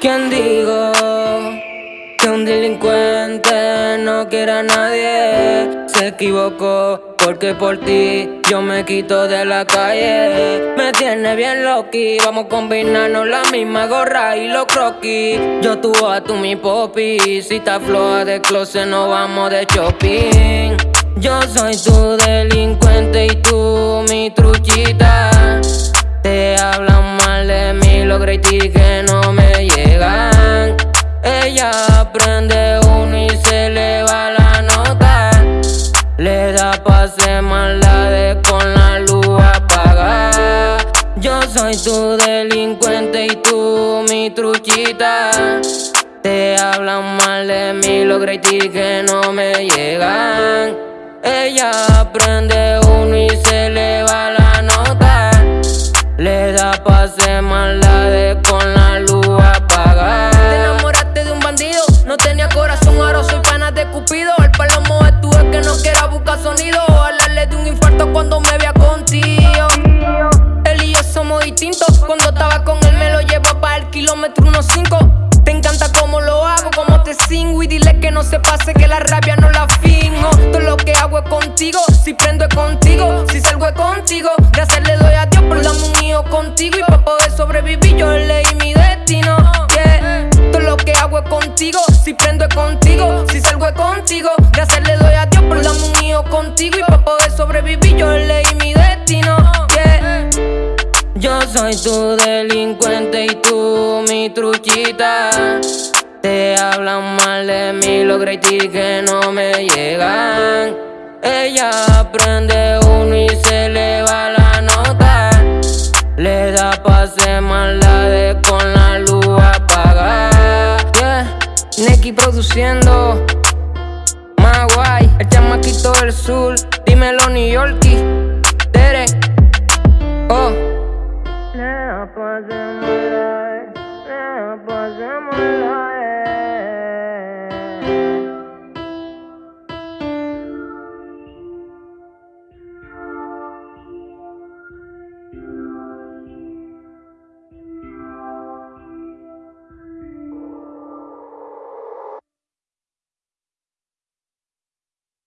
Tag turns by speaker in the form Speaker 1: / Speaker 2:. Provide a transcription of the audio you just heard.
Speaker 1: ¿Quién digo que un delincuente no quiera a nadie? Se equivocó porque por ti yo me quito de la calle. Me tiene bien loqui, vamos a combinarnos la misma gorra y los croquis. Yo tú a tú mi popi, si está floja de closet no vamos de shopping. Yo soy tu delincuente y tú que no me llegan. Ella prende uno y se le va la nota. Le da pase maldades con la luz apagada. Yo soy tu delincuente y tú mi truchita. Te hablan mal de mí, los ti que no me llegan. Ella prende
Speaker 2: corazón, ahora soy pana de Cupido. El palomo es tu que no quiera buscar sonido. Hablarle de un infarto cuando me vea contigo. Él y yo somos distintos. Cuando estaba con él me lo llevo para el kilómetro 1.5. Te encanta cómo lo hago, cómo te singo y dile que no se pase que la rabia no la fingo hago es contigo, si prendo es contigo,
Speaker 1: soy tu delincuente y tú mi truchita. Te hablan mal de mí, los ti que no me llegan. Ella prende uno y se le va la nota. Le da pase maldades con la luz apagada.
Speaker 2: Yeah, Neki produciendo. Maguay, el chamaquito del sur. Dímelo, New Yorkie.